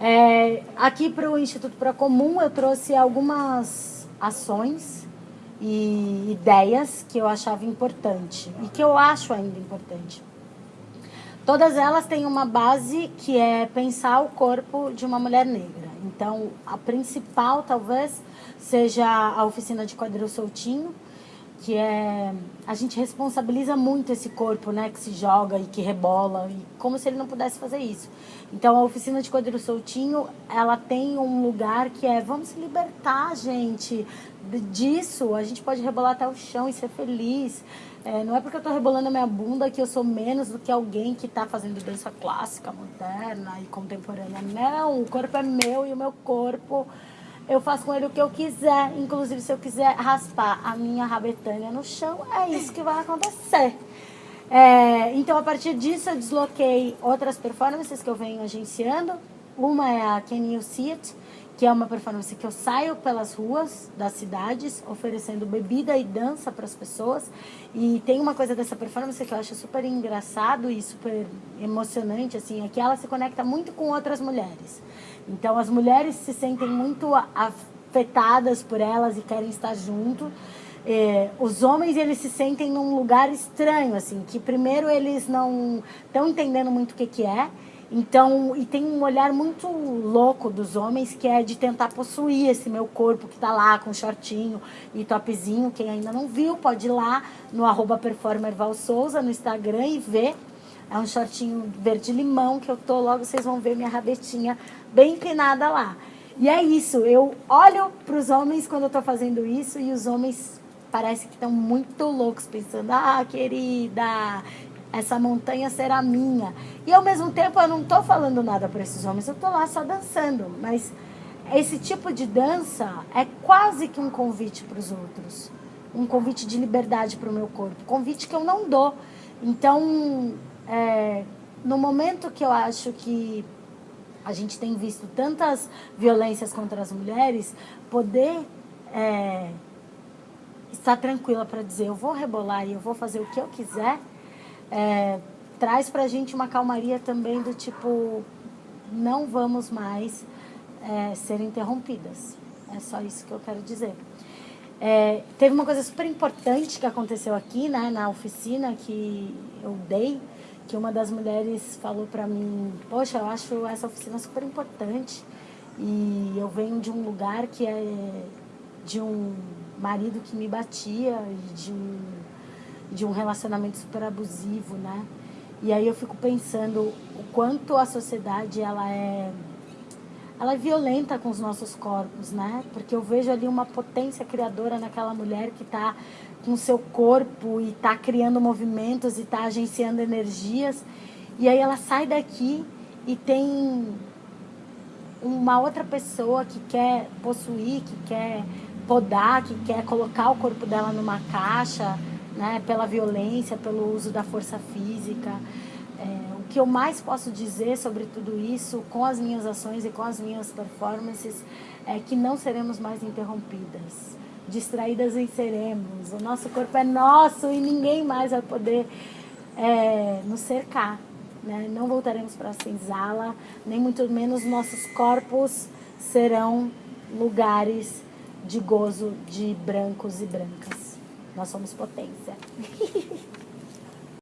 É, aqui para o Instituto Procomum eu trouxe algumas ações e ideias que eu achava importante e que eu acho ainda importante. Todas elas têm uma base que é pensar o corpo de uma mulher negra. Então, a principal talvez seja a oficina de quadril soltinho, que é a gente responsabiliza muito esse corpo, né, que se joga e que rebola, e como se ele não pudesse fazer isso. Então a oficina de quadril soltinho, ela tem um lugar que é vamos se libertar, gente, disso. A gente pode rebolar até o chão e ser feliz. É, não é porque eu estou rebolando a minha bunda que eu sou menos do que alguém que está fazendo dança clássica, moderna e contemporânea. Não, o corpo é meu e o meu corpo eu faço com ele o que eu quiser. Inclusive, se eu quiser raspar a minha rabetânia no chão, é isso que vai acontecer. É, então, a partir disso, eu desloquei outras performances que eu venho agenciando. Uma é a Can You See It, que é uma performance que eu saio pelas ruas das cidades, oferecendo bebida e dança para as pessoas. E tem uma coisa dessa performance que eu acho super engraçado e super emocionante, assim, é que ela se conecta muito com outras mulheres. Então as mulheres se sentem muito afetadas por elas e querem estar junto. É, os homens eles se sentem num lugar estranho, assim, que primeiro eles não estão entendendo muito o que, que é então, e tem um olhar muito louco dos homens que é de tentar possuir esse meu corpo que tá lá com shortinho e topzinho. Quem ainda não viu, pode ir lá no arroba Souza no Instagram e ver. É um shortinho verde limão que eu tô, logo vocês vão ver minha rabetinha bem empinada lá. E é isso, eu olho para os homens quando eu tô fazendo isso e os homens parece que estão muito loucos pensando, ah, querida, essa montanha será minha. E ao mesmo tempo eu não estou falando nada para esses homens, eu estou lá só dançando. Mas esse tipo de dança é quase que um convite para os outros. Um convite de liberdade para o meu corpo. Convite que eu não dou. Então, é, no momento que eu acho que a gente tem visto tantas violências contra as mulheres, poder é, estar tranquila para dizer eu vou rebolar e eu vou fazer o que eu quiser é, traz para a gente uma calmaria também do tipo, não vamos mais é, ser interrompidas. É só isso que eu quero dizer. É, teve uma coisa super importante que aconteceu aqui, né, na oficina que eu dei, que uma das mulheres falou para mim, poxa, eu acho essa oficina super importante e eu venho de um lugar que é de um marido que me batia, de um de um relacionamento super abusivo, né? E aí eu fico pensando o quanto a sociedade ela é ela é violenta com os nossos corpos, né? Porque eu vejo ali uma potência criadora naquela mulher que está com seu corpo e está criando movimentos e está agenciando energias. E aí ela sai daqui e tem uma outra pessoa que quer possuir, que quer podar, que quer colocar o corpo dela numa caixa, né, pela violência, pelo uso da força física. É, o que eu mais posso dizer sobre tudo isso, com as minhas ações e com as minhas performances, é que não seremos mais interrompidas. Distraídas venceremos. O nosso corpo é nosso e ninguém mais vai poder é, nos cercar. Né? Não voltaremos para a senzala, nem muito menos nossos corpos serão lugares de gozo de brancos e brancas. Nós somos potência.